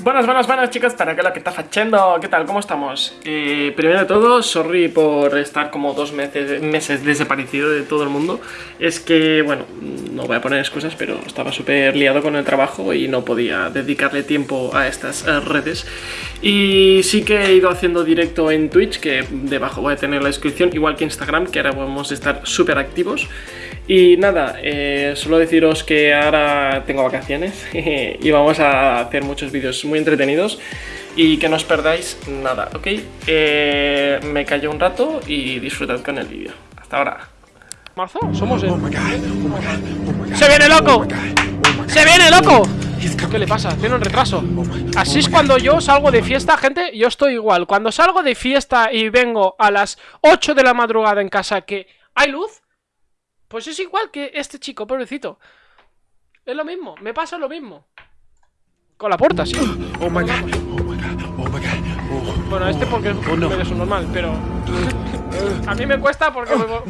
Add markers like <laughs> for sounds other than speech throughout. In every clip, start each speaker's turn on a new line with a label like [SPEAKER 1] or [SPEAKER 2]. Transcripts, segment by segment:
[SPEAKER 1] Buenas, buenas, buenas chicos, para que lo que está fachendo, ¿qué tal? ¿Cómo estamos? Eh, primero de todo, sorry por estar como dos meses, meses desaparecido de todo el mundo Es que, bueno, no voy a poner excusas, pero estaba súper liado con el trabajo y no podía dedicarle tiempo a estas eh, redes Y sí que he ido haciendo directo en Twitch, que debajo voy a tener la descripción, igual que Instagram, que ahora vamos a estar súper activos y nada, eh, solo deciros que ahora tengo vacaciones <laughs> y vamos a hacer muchos vídeos muy entretenidos y que no os perdáis nada, ¿ok? Eh, me callo un rato y disfrutad con el vídeo. Hasta ahora.
[SPEAKER 2] ¿Marzo? Somos el... ¡Se viene loco! ¡Se viene loco! ¿Qué le pasa? Tiene un retraso Así es cuando yo salgo de fiesta, gente Yo estoy igual Cuando salgo de fiesta y vengo a las 8 de la madrugada en casa que hay luz pues es igual que este chico, pobrecito. Es lo mismo, me pasa lo mismo. Con la puerta, sí. <gasps> Oh my god, oh my god, oh my god. Bueno, este porque es oh, no. medio normal, pero. <laughs> a mí me cuesta porque oh,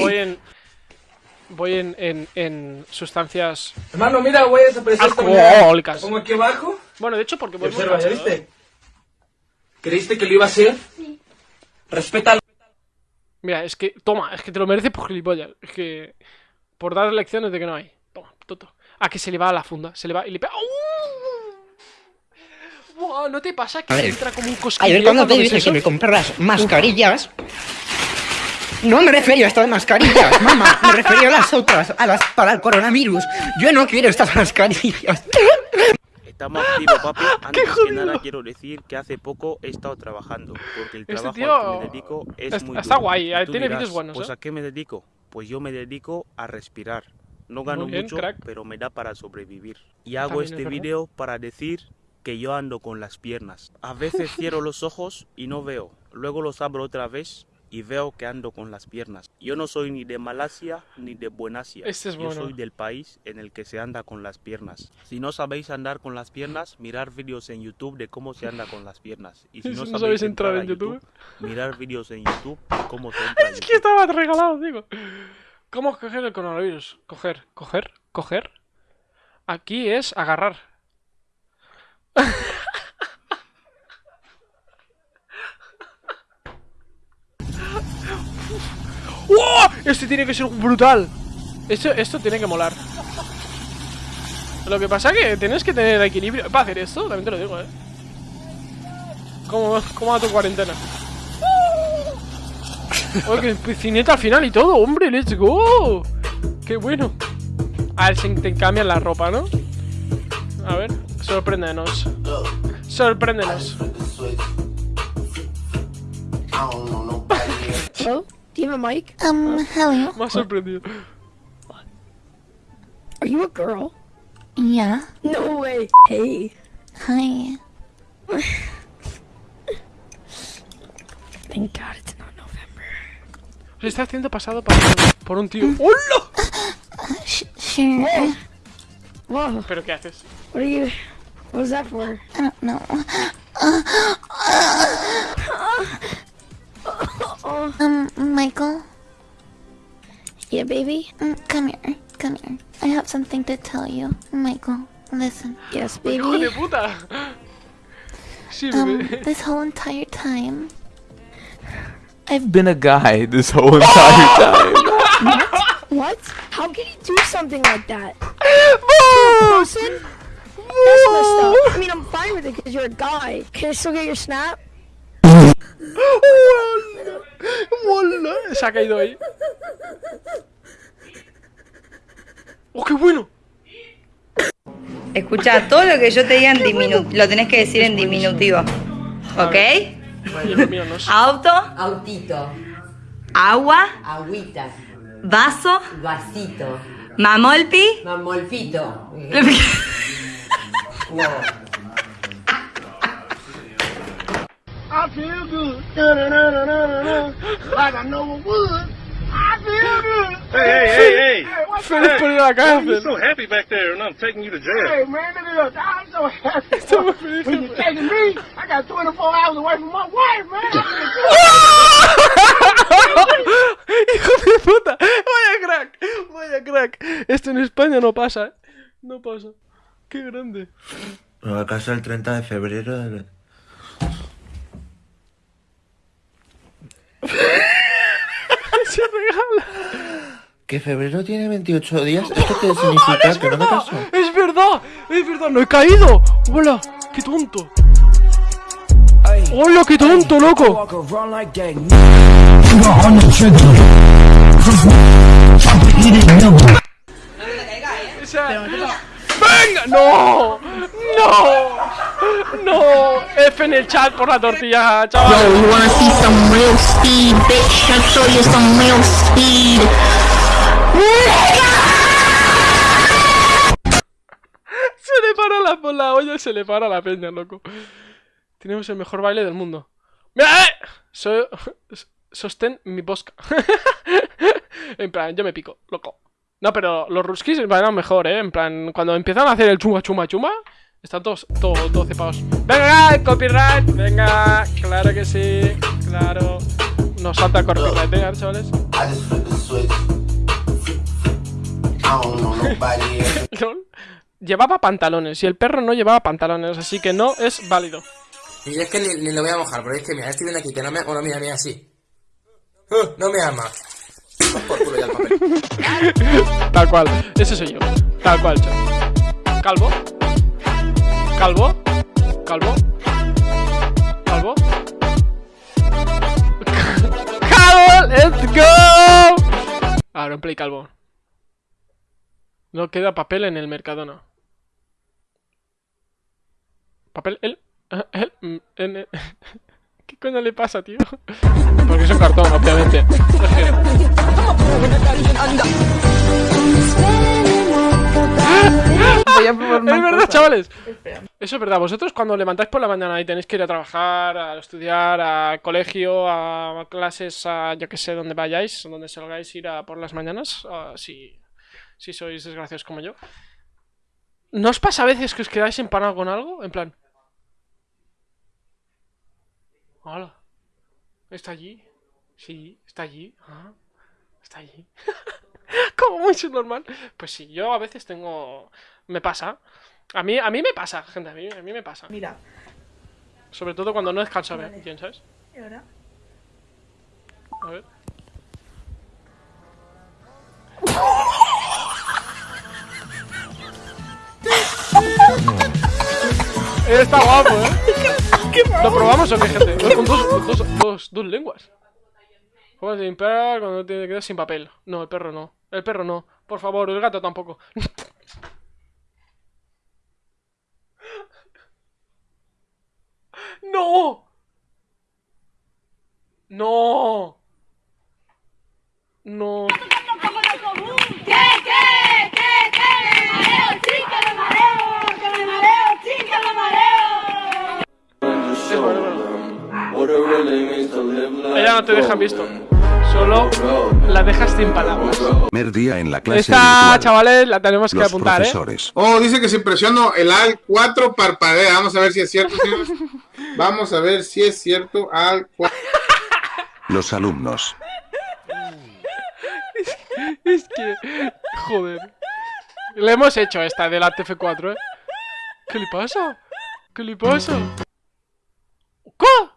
[SPEAKER 2] voy en. Voy en, en, en sustancias.
[SPEAKER 3] Hermano, mira, voy a desaparecer
[SPEAKER 2] alcohólicas.
[SPEAKER 3] Pongo aquí abajo.
[SPEAKER 2] Bueno, de hecho, porque
[SPEAKER 3] voy Observa, ¿ya viste? ¿Creíste que lo iba a hacer? Sí. Respeta
[SPEAKER 2] Mira, es que, toma, es que te lo merece por gilipollas. Es que, por dar lecciones de que no hay. Toma, toto. Ah, que se le va a la funda, se le va y le pega. ¡Uh! ¿No te pasa que entra como un cosquilleo?
[SPEAKER 4] A ver, cuando te dije que me comprarás mascarillas... No me refería a esto de mascarillas, <laughs> mamá. Me refería a las otras, a las para el coronavirus. Yo no quiero estas mascarillas.
[SPEAKER 5] Estamos activos, papi. <laughs> Antes que nada quiero decir que hace poco he estado trabajando. Porque el este trabajo tío... al que me dedico es
[SPEAKER 2] está,
[SPEAKER 5] muy
[SPEAKER 2] Está guay, tiene vídeos buenos.
[SPEAKER 5] Pues
[SPEAKER 2] ¿eh?
[SPEAKER 5] a qué me dedico? Pues yo me dedico a respirar. No gano mucho, pero me da para sobrevivir. Y hago este vídeo para decir que yo ando con las piernas. A veces <laughs> cierro los ojos y no veo. Luego los abro otra vez y veo que ando con las piernas. Yo no soy ni de Malasia ni de Buenasia.
[SPEAKER 2] Este
[SPEAKER 5] Yo soy del país en el que se anda con las piernas. Si no sabéis andar con las piernas, mirar vídeos en YouTube de cómo se anda con las piernas. Y si <laughs> no, sabéis, entrar, en YouTube, mirar vídeos en YouTube de cómo se <laughs> entra.
[SPEAKER 2] es que estaba regalado, digo. ¿Cómo coger el coronavirus? Coger, coger, coger. Aquí es agarrar. <laughs> ¡Oh! Este tiene que ser brutal. Esto, esto tiene que molar. Lo que pasa es que tienes que tener equilibrio para hacer esto, también te lo digo, eh. ¿Cómo, cómo va tu cuarentena? <laughs> ¡Oh, que piscineta al final y todo! ¡Hombre, let's go! ¡Qué bueno! A ver si te cambian la ropa, ¿no? A ver, sorpréndenos. Sorpréndenos.
[SPEAKER 6] Do you have a mic?
[SPEAKER 7] Um, hello.
[SPEAKER 2] Más sorprendido.
[SPEAKER 6] Are you a girl?
[SPEAKER 7] Yeah.
[SPEAKER 6] No way. Hey.
[SPEAKER 7] Hi.
[SPEAKER 6] Thank God it's not November.
[SPEAKER 2] Se está haciendo pasado por, por un tío. ¡Hola!
[SPEAKER 7] sure.
[SPEAKER 6] Whoa.
[SPEAKER 2] ¿Pero qué haces?
[SPEAKER 6] What are you... What was that for?
[SPEAKER 7] I don't know. Um, Michael?
[SPEAKER 6] Yeah, baby?
[SPEAKER 7] Mm, come here, come here. I have something to tell you. Michael, listen.
[SPEAKER 6] Yes, baby?
[SPEAKER 7] um, this whole entire time...
[SPEAKER 8] I've been a guy this whole entire <laughs> time.
[SPEAKER 6] what? What? How can you do something like that? <laughs> person? That's messed up. I mean, I'm fine with it because you're a guy. Can I still get your snap?
[SPEAKER 2] Se ha caído ahí. ¡Oh, qué bueno!
[SPEAKER 9] Escucha, todo lo que yo te diga en diminutivo, lo tenés que decir en diminutivo. ¿Ok? Auto.
[SPEAKER 10] Autito.
[SPEAKER 9] Agua.
[SPEAKER 10] Agüita.
[SPEAKER 9] Vaso.
[SPEAKER 10] Vasito.
[SPEAKER 9] Mamolpi.
[SPEAKER 10] Mamolfito. <laughs>
[SPEAKER 11] I feel good. Da, da, da, like I know it would. I feel good.
[SPEAKER 12] Hey, hey, hey, hey. hey
[SPEAKER 2] Finish hey, putting it like I
[SPEAKER 12] You're so happy back there, and I'm taking you to jail.
[SPEAKER 11] Hey, man, look at. I'm so happy. <laughs> So when you're taking me, I got 24 hours away from my wife, man. <laughs>
[SPEAKER 2] ¡Hijo de puta! ¡Vaya crack! ¡Vaya crack! Esto en España no pasa, ¿eh? No pasa. ¡Qué grande!
[SPEAKER 13] Bueno, a casa el 30 de febrero. del- <laughs>
[SPEAKER 2] Se regala.
[SPEAKER 13] Que febrero tiene 28 días. ¿Esto qué significa? Que no me caso.
[SPEAKER 2] Es verdad, es verdad, no he caído. Hola, qué tonto. Hola, qué tonto, loco. ¡Venga! ¡No! ¡No! ¡No! F en el chat por la tortilla, chaval.
[SPEAKER 14] Yo, you wanna see some real speed, bitch? I'll show you some real speed.
[SPEAKER 2] Se le para la, por la olla, se le para la peña, loco. Tenemos el mejor baile del mundo. ¡Mira! eh! So- sostén mi bosca. <laughs> en plan, yo me pico, loco. No, pero los ruskis bailan mejor, ¿eh? En plan, cuando empiezan a hacer el chuma, chuma, chuma, están todos, todos, todos cepados. ¡Venga, copyright! ¡Venga! Claro que sí, claro. Nos salta copyright, ¿eh, chavales? <laughs> Llevaba pantalones y el perro no llevaba pantalones, así que no es válido.
[SPEAKER 15] Y es que ni, ni lo voy a mojar, porque es que mira, estoy viendo aquí que no me... Bueno, mira, mira, así. Uh, no me ama. Por culo ya el papel. <laughs>
[SPEAKER 2] Tal cual, ese soy yo. Tal cual, chat. Calvo. Calvo. Calvo. Calvo. <laughs> ¡Calvo! ¡Let's go! Ahora en play calvo. No queda papel en el Mercadona. Papel, él. él mm, en el- <laughs> ¿Qué coño le pasa, tío? Porque es un cartón, obviamente. <laughs> Es verdad,
[SPEAKER 16] cosa.
[SPEAKER 2] chavales. Eso es verdad. Vosotros cuando levantáis por la mañana y tenéis que ir a trabajar, a estudiar, a colegio, a clases, a yo que sé, donde vayáis, donde salgáis ir a por las mañanas, ah, si, si sois desgraciados como yo. ¿No os pasa a veces que os quedáis empanados con algo? En plan... Hola. ¿Está allí? Sí, está allí. Ah, está allí. <laughs> Como muy subnormal. Pues sí, yo a veces tengo... Me pasa. A mí, a mí me pasa, gente, a mí, a mí me pasa.
[SPEAKER 16] Mira.
[SPEAKER 2] Sobre todo cuando no descanso
[SPEAKER 16] Vale.
[SPEAKER 2] bien, ¿sabes?
[SPEAKER 16] ¿Y ahora?
[SPEAKER 2] A ver. <laughs> Está guapo, ¿eh? ¿Lo probamos o qué, gente? Con dos, dos, dos, dos lenguas. Juegas de limpiar cuando te quedas sin papel. No, el perro no. El perro no. Por favor, el gato tampoco. <laughs> ¡No! ¡No! No. No te dejan visto. Solo la dejas sin palabras.
[SPEAKER 17] Primer día en la clase
[SPEAKER 2] Esta,
[SPEAKER 17] virtual.
[SPEAKER 2] chavales, la tenemos que
[SPEAKER 17] Los
[SPEAKER 2] apuntar, ¿eh?
[SPEAKER 18] Oh, dice que si presiono el al 4 parpadea. Vamos a ver si es cierto. Vamos a ver si es cierto al 4.
[SPEAKER 17] Los alumnos.
[SPEAKER 2] Es que. Joder. Le hemos hecho esta de la TF4, ¿eh? ¿Qué le pasa? ¿Qué le pasa? ¿Qué?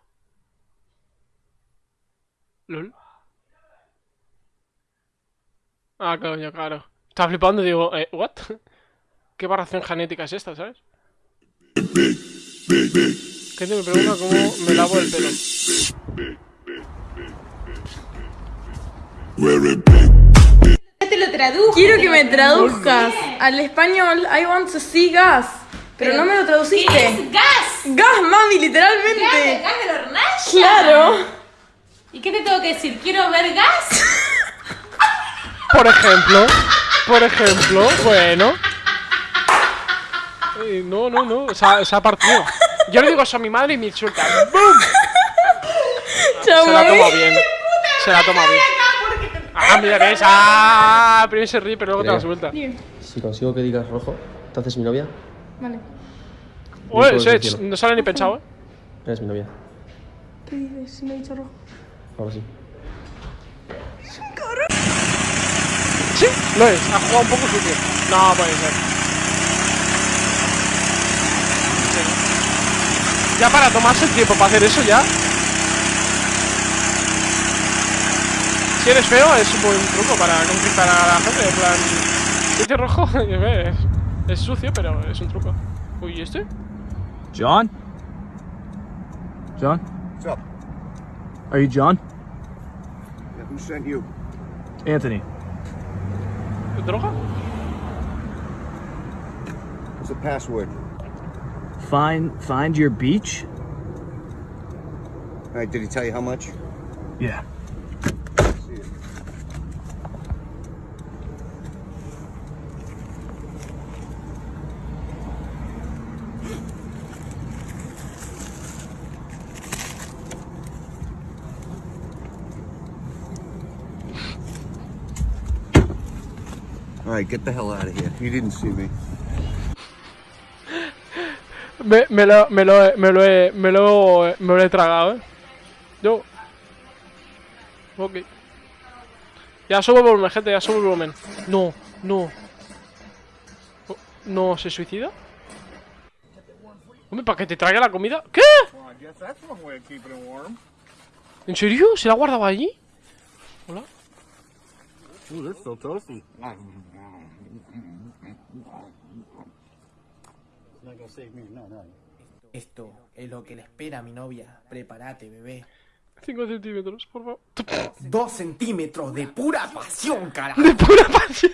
[SPEAKER 2] ¿Lol? Ah, coño, claro. Estaba flipando y digo, eh, ¿what? <laughs> ¿Qué variación genética es esta, sabes? Gente me pregunta cómo me lavo el pelo.
[SPEAKER 19] Te lo traduzco. Quiero que me traduzcas al español I want to see gas. Pero, no me lo traduciste.
[SPEAKER 20] ¿Qué es gas?
[SPEAKER 19] Gas, mami, literalmente.
[SPEAKER 20] Gas, gas de la hornalla.
[SPEAKER 19] Claro.
[SPEAKER 20] ¿Y qué te tengo que decir? ¿Quiero ver gas? <laughs>
[SPEAKER 2] Por ejemplo, por ejemplo, bueno. Eh, no, no, no, se ha, se ha partido. Yo le digo eso a mi madre y me insulta. ¡Bum! Se la toma bien. Se la toma bien. Ah, mira, ves. Ah, primero se ríe, pero luego te la suelta.
[SPEAKER 21] Si consigo que digas rojo, ¿te haces mi novia?
[SPEAKER 19] Vale.
[SPEAKER 2] Oye, no sale ni pensado, eh.
[SPEAKER 21] Eres mi novia.
[SPEAKER 19] ¿Qué dices? Si me he dicho rojo.
[SPEAKER 21] Ahora sí.
[SPEAKER 2] Sí, lo es. Ha jugado un poco sucio. No, puede ser. Ya para tomarse el tiempo para hacer eso ya. Si eres feo es un buen truco para conquistar a la gente. En plan, este rojo <laughs> es, es sucio, pero es un truco. Uy, ¿y este?
[SPEAKER 16] John? John?
[SPEAKER 11] What's up?
[SPEAKER 16] Are you John?
[SPEAKER 11] Yeah, who sent you?
[SPEAKER 16] Anthony.
[SPEAKER 11] What's the password?
[SPEAKER 16] Find find your beach?
[SPEAKER 11] All right, did he tell you how much?
[SPEAKER 16] Yeah.
[SPEAKER 11] Right, get the hell out of here. You didn't see me.
[SPEAKER 2] Me, me, lo, me, lo, me, lo he, me, lo, me lo he tragado, eh. Yo. Ok. Ya subo el volumen, gente, ya subo el volumen. No, no. Oh, ¿No se suicida? Hombre, ¿para que te traiga la comida? ¿Qué? ¿En serio? ¿Se la ha guardado allí? Hola.
[SPEAKER 11] Ooh, toasty.
[SPEAKER 22] Esto es lo que le espera a mi novia. Prepárate, bebé.
[SPEAKER 2] 5 centímetros, por favor.
[SPEAKER 22] Dos centímetros de pura pasión, carajo.
[SPEAKER 2] De pura pasión.